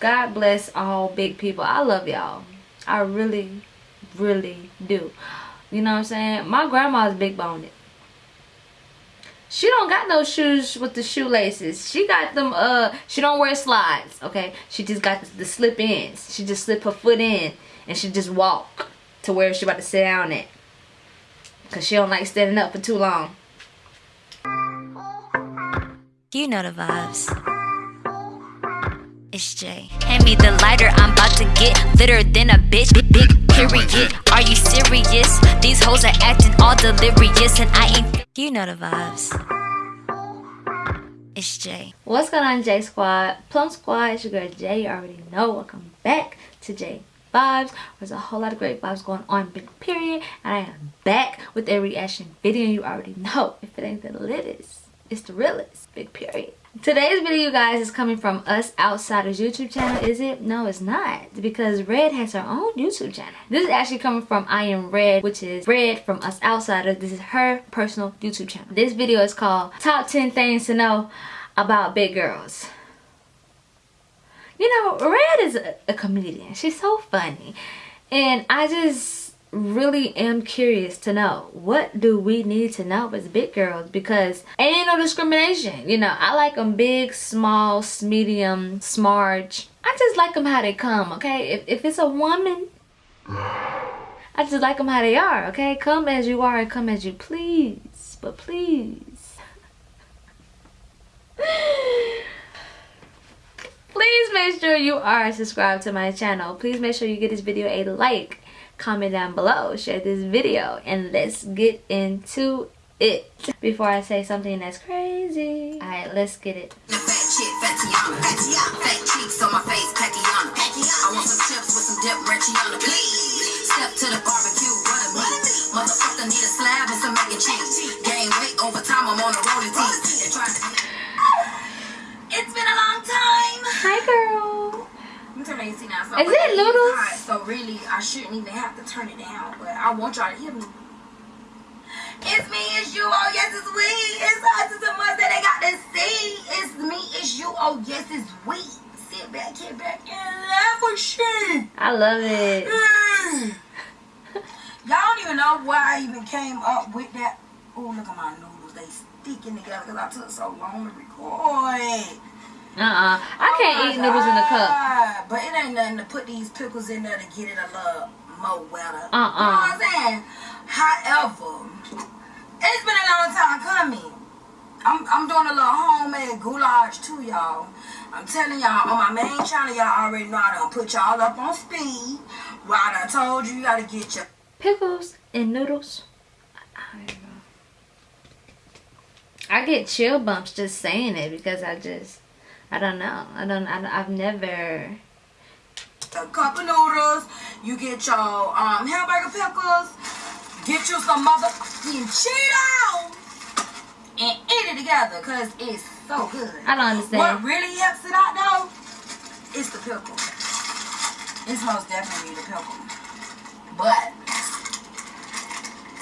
God bless all big people. I love y'all. I really, really do. You know what I'm saying? My grandma's big boned. She don't got no shoes with the shoelaces. She got them, uh, she don't wear slides, okay? She just got the, slip ins. She just slip her foot in and she just walk to where she about to sit down at. Cause she don't like standing up for too long. You know the vibes. It's Jay. Hand me the lighter, I'm about to get litter than a bitch. Big, big period. Are you serious? These hoes are acting all delirious, and I ain't. You know the vibes. It's Jay. What's going on, J Squad? Plum Squad, it's your girl Jay. You already know. Welcome back to Jay Vibes. There's a whole lot of great vibes going on, big period. And I am back with a reaction video. You already know. If it ain't the latest, it's the realest, big period. Today's video, you guys, is coming from Us Outsiders YouTube channel. Is it? No, it's not. Because Red has her own YouTube channel. This is actually coming from I Am Red, which is Red from Us Outsiders. This is her personal YouTube channel. This video is called Top 10 Things to Know About Big Girls. You know, Red is a, a comedian. She's so funny. And I just really am curious to know what do we need to know as big girls? Because ain't no discrimination you know. I like them big small medium smarge i just like them how they come okay? If, if it's a woman i just like them how they are okay? Come as you are and come as you please but please. Please make sure you are subscribed to my channel. Please make sure you give this video a like comment down below share this video and let's get into it before I say something that's crazy. Alright, let's get it. So I shouldn't even have to turn it down. But I want y'all to hear me. It's me, it's you, oh yes, it's we. It's us, it's the ones that they got to see. It's me, it's you, oh yes, it's we. Sit back, get back, and laugh with shit. I love it. Mm. Y'all don't even know why I even came up with that. Oh, look at my noodles. They sticking together because I took so long to record. Uh-uh. I oh can't oh eat noodles in the cup. But it ain't nothing to put these pickles in there to get it a little more wetter. Uh-uh. You know what I'm saying? However, it's been a long time coming. I'm, I'm doing a little homemade goulash too, y'all. I'm telling y'all, on my main channel, y'all already know I done put y'all up on speed. Well, I done told you, you gotta get your... Pickles and noodles. I, I get chill bumps just saying it because I just... I don't know. I don't. I, have never. A cup of noodles. You get your um hamburger pickles. Get you some motherfucking Cheetos and eat it together because it's so good. I don't understand. What really helps it out though is the pickle. It's most definitely the pickle. But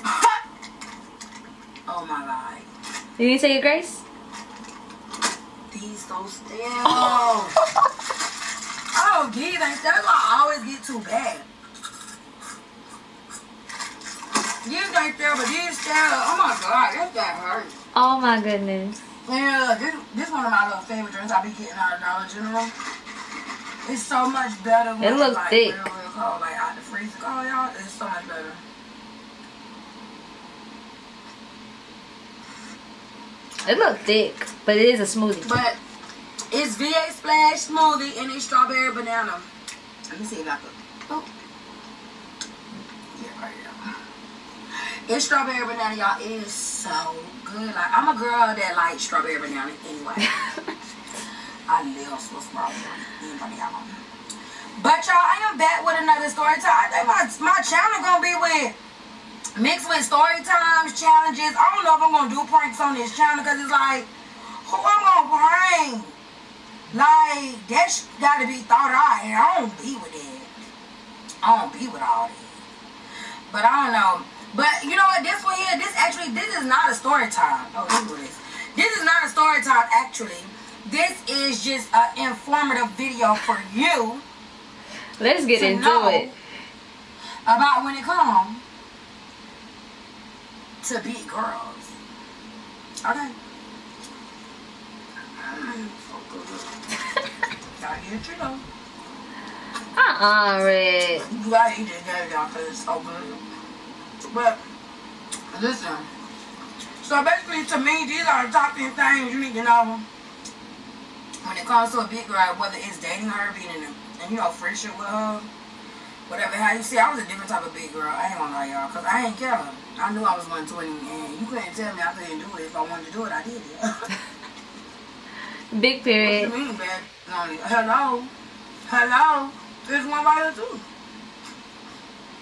oh my god. Did you say your grace? These so still. oh, these ain't still. I always get too bad. These ain't still, but these still. Oh my god, this guy hurt. Oh my goodness. Yeah, this this one of my little favorite drinks I be getting out of Dollar General. It's so much better when it looks like, thick. Real, real cold, like out the freezer cold, y'all. It's so much better. It looks thick, but it is a smoothie. But it's V8 Splash Smoothie and it's strawberry banana. Let me see if I can. Oh. Yeah, right here. It's strawberry banana, y'all. It is so good. Like I'm a girl that likes strawberry banana anyway. I love Swiss strawberry. Anybody y'all But y'all, I am back with another story time. I think my my channel gonna be with mixed with story times, challenges. I don't know if I'm gonna do pranks on this channel because it's like, who I'm gonna prank? Like that's gotta be thought out, and I don't be with it. I don't be with all that. But I don't know. But you know what? This one here, this actually, this is not a story time. Oh, this. This is not a story time actually. this is just an informative video for you. Let's get into it. About when it comes to big girls. Okay. Gotta get you know. Uh-uh, Red. You gotta eat it there, y'all, it's so good. But, listen. So basically, to me, these are the top 10 things you need to know when it comes to a big girl, whether it's dating her, being in a, and you know, friendship with her, whatever. How you see, I was a different type of big girl. I ain't gonna lie, y'all, because I ain't care. I knew I was 120, and you couldn't tell me I couldn't do it. If I wanted to do it, I did it. Big what period. you mean, bad? Hello? Hello? There's one right here, too.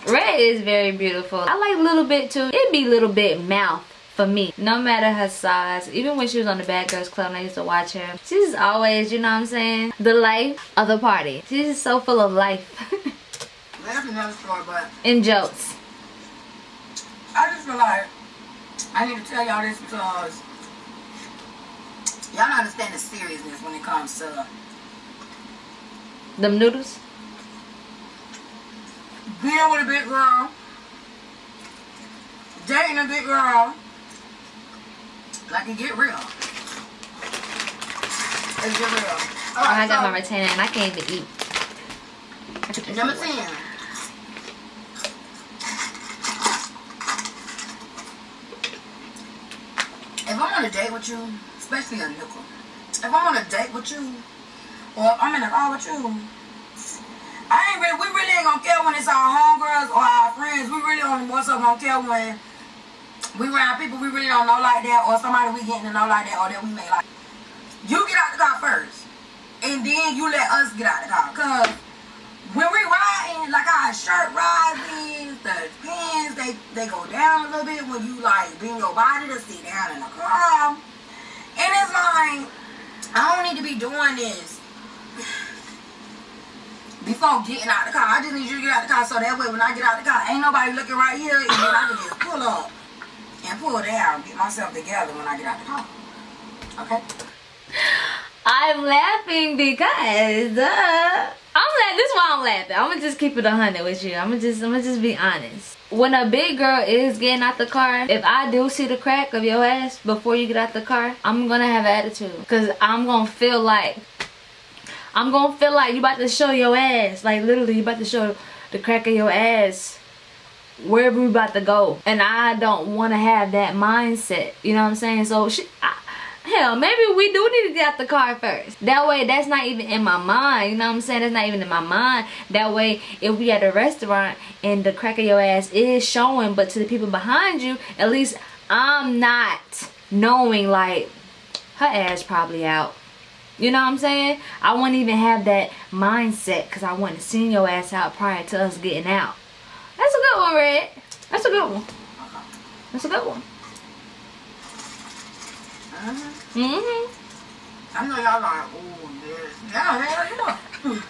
Red is very beautiful. I like little bit too. It'd be little bit mouth for me. No matter her size. Even when she was on the Bad Girls Club and I used to watch her. She's always, you know what I'm saying? The life of the party. She's so full of life. That's another story, but and jokes. I just feel like I need to tell y'all this because y'all don't understand the seriousness when it comes to Them noodles. being with a big girl, dating a big girl. Like it get real. It get real. Oh, I got my retainer and I can't even eat. I took this Number 10. If I'm on a date with you, especially a nickel, if I'm on a date with you, or I'm in a car with you, I ain't really, we really ain't gonna care when it's our homegirls or our friends. We really only more so gonna care when we around people we really don't know like that, or somebody we getting to know like that, or that we may like. You get out the car first, and then you let us get out the car. Cause when we riding, like our shirt rises, the pants they they go down a little bit when you like bring your body to sit down in the car. And it's like I don't need to be doing this before getting out of the car. I just need you to get out of the car so that way when I get out of the car, ain't nobody looking right here, and then I can just pull up and pull down, get myself together when I get out of the car. Okay. I'm laughing because uh, I'm. This is why I'm laughing. I'm gonna just keep it a hundred with you. I'm gonna just I'm gonna just be honest. When a big girl is getting out the car, if I do see the crack of your ass before you get out the car, I'm gonna have attitude. Cause I'm gonna feel like I'm gonna feel like you about to show your ass. Like literally you about to show the crack of your ass wherever we about to go. And I don't wanna have that mindset. You know what I'm saying? So she I, Hell, maybe we do need to get out the car first. That way, that's not even in my mind. You know what I'm saying? That's not even in my mind. That way, if we at a restaurant and the crack of your ass is showing, but to the people behind you, at least I'm not knowing like her ass probably out. You know what I'm saying? I wouldn't even have that mindset because I wouldn't have seen your ass out prior to us getting out. That's a good one, Red. That's a good one. That's a good one. Mm-hmm. Mm-hmm. I know y'all like, oh yes. Yeah, hell yeah.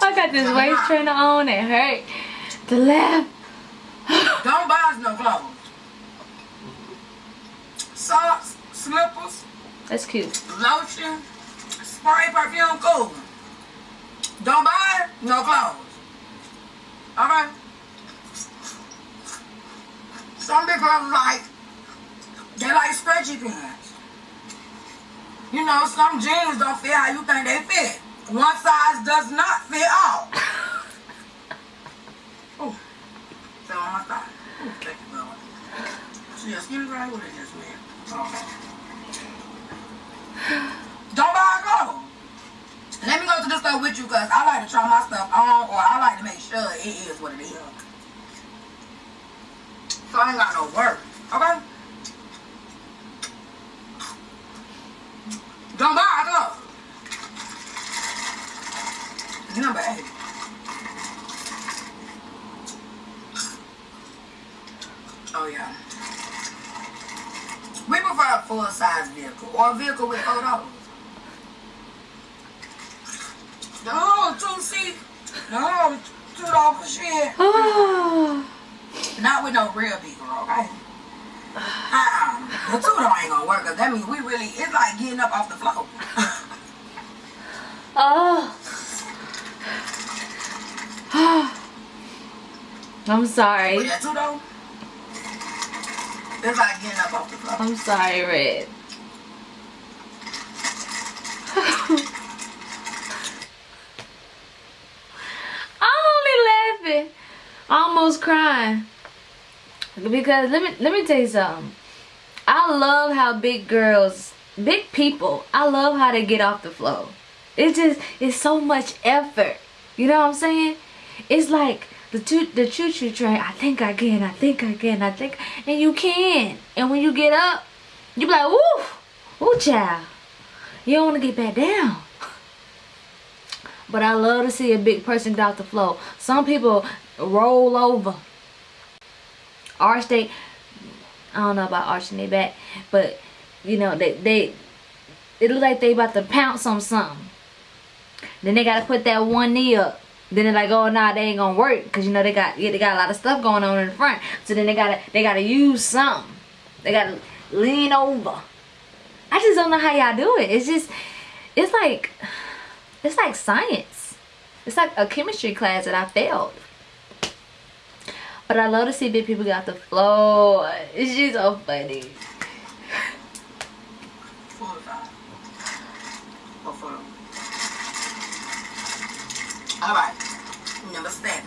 I got this waist trainer on. It hurt. The left. Don't buy us no clothes. Socks, slippers, That's cute. lotion, spray, perfume, cool. Don't buy no clothes. Alright? Some big girls like, they like stretchy pants. You know, some jeans don't fit how you think they fit. One size does not fit all. oh, fell on my thigh. Thank you, Lord. See, a skinny right with it just man. Okay. Don't buy clothes. Let me go to the store with you because I like to try my stuff on or I like to make sure it is what it is. So I ain't got no work. Okay? Don't buy clothes. Number eight. Oh yeah. We prefer a full size vehicle or a vehicle with four doors. No, two seat. No, two door shit. Not with no real big girl, okay? The two though ain't gonna work, cause that means we really, it's like getting up off the floor. oh. I'm sorry. With that two though, it's like getting up off the floor. I'm sorry, Red. I'm only laughing. Almost crying. Because let me let me tell you something. I love how big girls, big people, I love how they get off the floor. It's just it's so much effort. You know what I'm saying? It's like the choo the choo choo train. I think I can. I think I can. I think, and you can. And when you get up, you be like, woo, woo, child. You don't want to get back down. But I love to see a big person get off the floor. Some people roll over. Arch they, I don't know about arching their back, but you know they they, it look like they about to pounce on something. Then they gotta put that one knee up. Then they're like, oh nah, they ain't gonna work because you know they got yeah, they got a lot of stuff going on in the front. So then they gotta they gotta use something. They gotta lean over. I just don't know how y'all do it. It's just it's like it's like science. It's like a chemistry class that I failed. But I love to see big people get off the floor. It's just so funny. Four or five. Or four. All right. Number seven.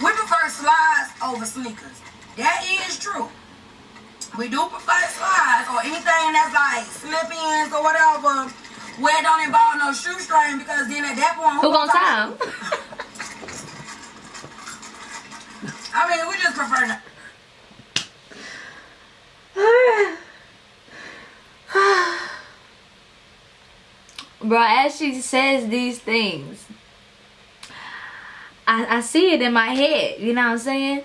We prefer slides over sneakers. That is true. We do prefer slides or anything that's like slip-ins or whatever where it don't involve no shoestring because then at that point Who gonna tie time? I mean, we just prefer not. Bro, as she says these things, I, I see it in my head. You know what I'm saying?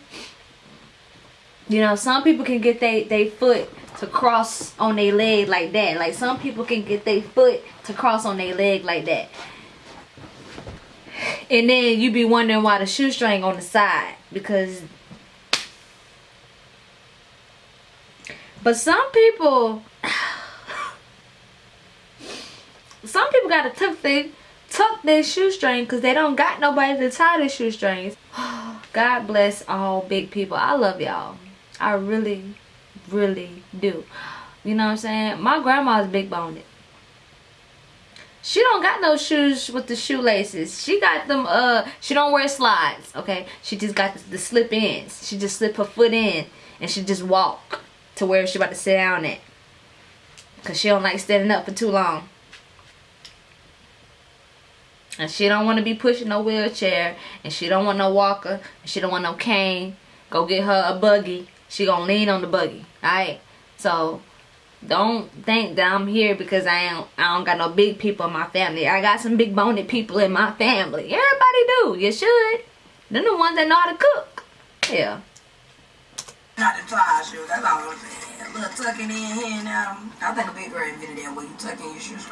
You know, some people can get their they foot to cross on their leg like that. Like some people can get their foot to cross on their leg like that. And then you be wondering why the shoestring on the side. Because But some people some people gotta tuck their tuck their shoestring because they don't got nobody to tie their shoestrings. God bless all big people. I love y'all. I really, really do. You know what I'm saying? My grandma's big boned. She don't got no shoes with the shoelaces. She got them, uh, she don't wear slides, okay? She just got the, slip ins. She just slip her foot in and she just walk to where she about to sit down at. Cause she don't like standing up for too long. And she don't want to be pushing no wheelchair. And she don't want no walker. And she don't want no cane. Go get her a buggy. She gonna lean on the buggy. Alright? So, don't think that I'm here because I ain't, I don't got no big people in my family. I got some big boned people in my family. Everybody do. You should. They're the ones that know how to cook. Yeah. Not the tie shoes. That's all I'm saying. A little tucking in here and there. I think a big girl invented that where you tuck in your shoes.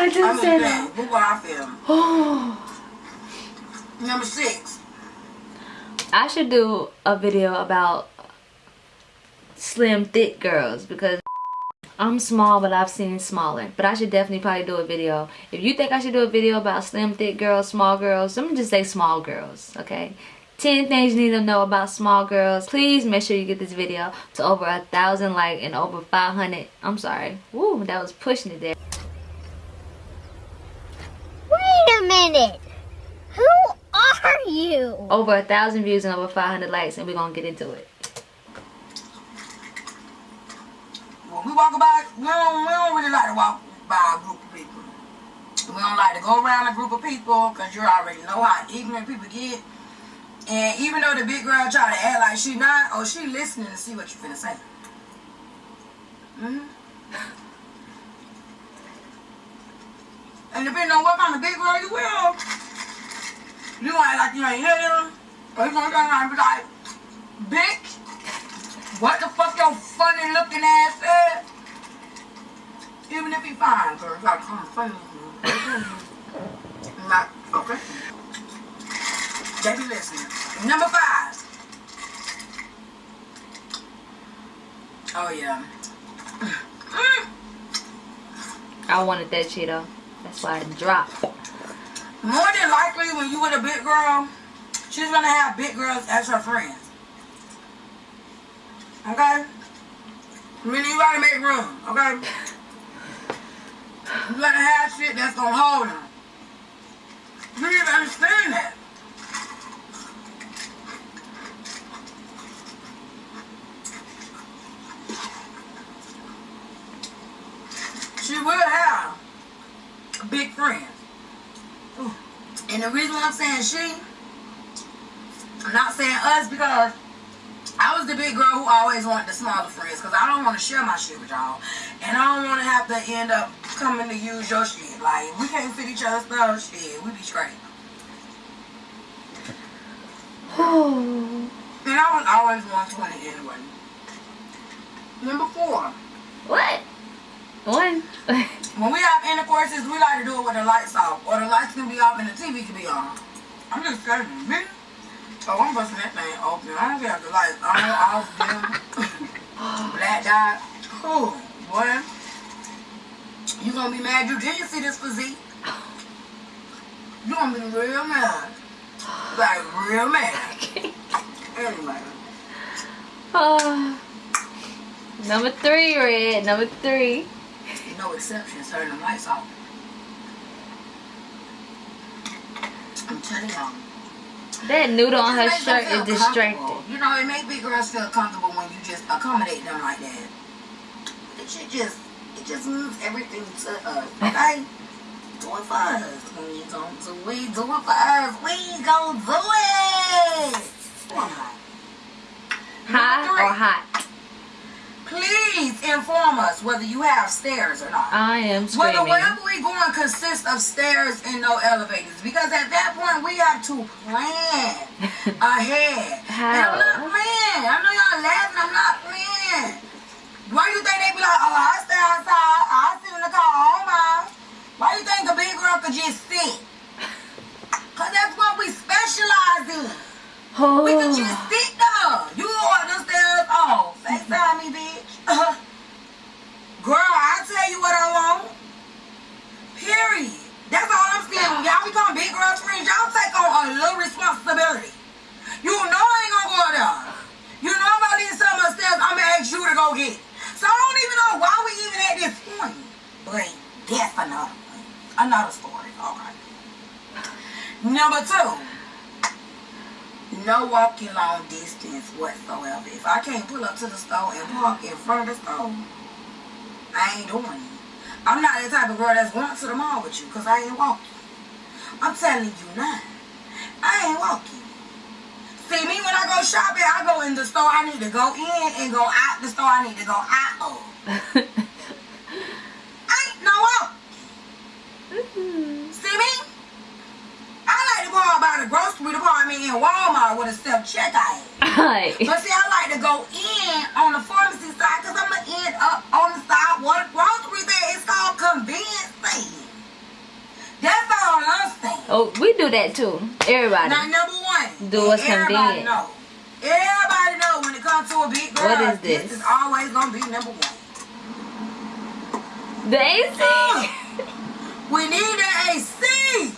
I just I'm said in that. Look what I feel. Oh. Number six. I should do a video about slim thick girls because I'm small but I've seen smaller. But I should definitely probably do a video. If you think I should do a video about slim thick girls small girls let me just say small girls okay? 10 things you need to know about small girls. Please make sure you get this video to over a thousand like and over 500 I'm sorry. Woo, that was pushing it there. Wait a minute. Who are you? over a thousand views and over 500 likes and we're gonna get into it When we walk by, we don't, we don't really like to walk by a group of people. We don't like to go around a group of people because you already know how ignorant people get. And even though the big girl try to act like she not, or she listening to see what you finna say. hmm And depending on what kind of big girl you will, you act like you ain't hear them, or you gonna turn around and be like, bitch, what the fuck your funny looking ass? Even if he fine, girl, it's like, come funny. Not, okay. They be listening. Number five. Oh yeah. I wanted that Cheeto. That's why I dropped. More than likely, when you with a big girl, she's gonna have big girls as her friends. Okay? Really, you gotta make room, okay? You gotta have shit that's gonna hold them. You need to understand that. She will have big friends. And the reason why I'm saying she, I'm not saying us because I was the big girl who always wanted the smaller friends because I don't want to share my shit with y'all. And I don't want to have to end up coming to use your shit. Like, we can't fit each other's stuff, shit. We be straight. and I was always 120 anyway. Number four. One. When we have intercourses, we like to do it with the lights off. Or the lights can be off and the TV can be on. I'm just telling you, me. Oh, I'm busting that thing open. I don't care if the lights on, off, dim, black dot. Ooh, boy. You gonna be mad you didn't see this physique. You gonna be real mad. Like, real mad. Anyway. Uh, number three, Red. Number three. No exceptions, turn the lights off. I'm telling y'all. That noodle on her shirt is distracting. You know, it make big girls feel comfortable when you just accommodate them like that. It should just, it just moves everything to us, okay? Do it for us. We gon' do it, do it for us. We gon' do it. High or hot? Please inform us whether you have stairs or not. I am Whether screaming. wherever we going consists of stairs and no elevators. Because at that point we have to plan ahead. And I'm not How? playing. I know y'all laughing, I'm not playing. Why you think they be like, oh, I stay outside, I sit in the car all mine. Why you think a big girl could just sit? Cause that's what we specialize in. Oh. We can just sit there. You go up the stairs. Oh, FaceTime me, bitch. Girl, I tell you what I want. Period. That's all I'm saying. When y'all become big girl friends, y'all take on a little responsibility. You know I ain't gonna go there. You know if I leave something upstairs, I'm gonna ask you to go get it. So I don't even know why we even at this point. But that's another one. a story. Okay. Number two no walking long distance whatsoever. If I can't pull up to the store and park in front of the store, I ain't doing it. I'm not the type of girl that's going to the mall with you because I ain't walking. I'm telling you now, I ain't walking. See, me when I go shopping, I go in the store I need to go in and go out the store I need to go out of. I ain't no walk. See me? I like to go out by the grocery department in Walmart with a self-checkout. Hi. But see, I like to go in on the pharmacy side because I'm going to end up on the side where the grocery there is called convenience store. That's all I'm saying. Oh, we do that too. Everybody. Now, number one. Do what's everybody convenient. Know. Everybody know when it comes to a big girl, What is this? this is always going to be number one. The AC. Uh, we need the AC.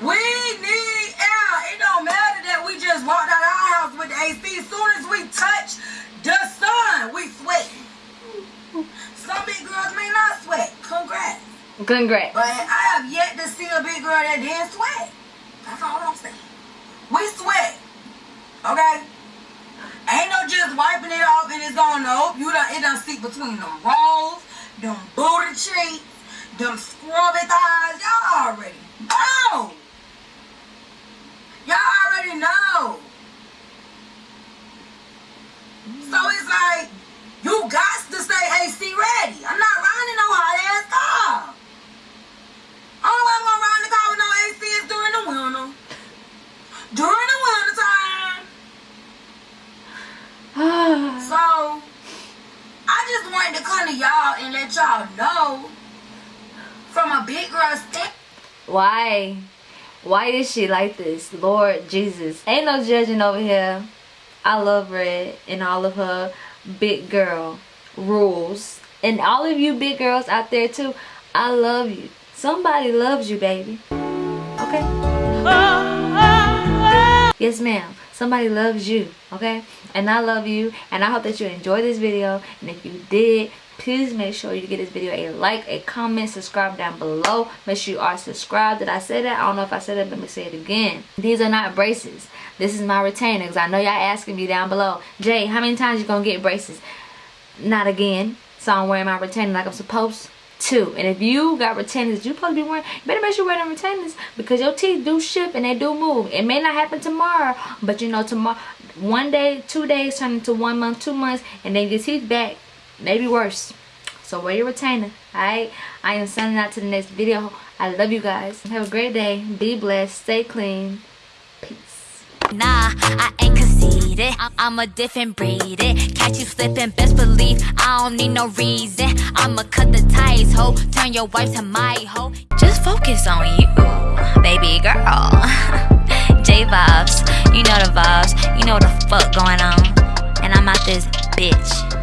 We need air. It don't matter that we just walked out of our house with the AC. As soon as we touch the sun, we sweat. Some big girls may not sweat. Congrats. Congrats. But I have yet to see a big girl that didn't sweat. That's all I'm saying. We sweat. Okay? Ain't no just wiping it off and it's gone. Nope. You done, it done seep between them rolls, them booty cheeks, them scrubby thighs. Y'all already know. Already know. So it's like, you got to stay AC ready. I'm not riding no hot ass car. Only way I'm gonna ride in the car with no AC is during the winter. During the winter time. So I just wanted to come to y'all and let y'all know from a big girl stand. Why? Why is she like this? Lord Jesus. Ain't no judging over here. I love Red and all of her big girl rules. And all of you big girls out there too, I love you. Somebody loves you, baby. Okay? Yes, ma'am. Somebody loves you, okay? And I love you. And I hope that you enjoyed this video. And if you did, please make sure you give this video a like a comment subscribe down below. Make sure you are subscribed. Did i say that? I don't know if i said it let me say it again. These are not braces. This is my retainer because i know y'all asking me down below jay how many times you gonna get braces? Not again. So i'm wearing my retainer like i'm supposed to. And if you got retainers you supposed to be wearing you better make sure you're wearing retainers because your teeth do ship and they do move. It may not happen tomorrow but you know tomorrow one day two days turn into one month two months and then your teeth back maybe worse so wear your retainer alright i am signing out to the next video i love you guys have a great day be blessed stay clean peace Nah, I ain't conceited. I'm a different breed. It. Catch you slipping, best believe I don't need no reason. I'ma cut the ties, ho. Turn your wife to my hoe. Just focus on you, baby girl. J vibes, you know the vibes. You know the fuck going on. And I'm out this bitch.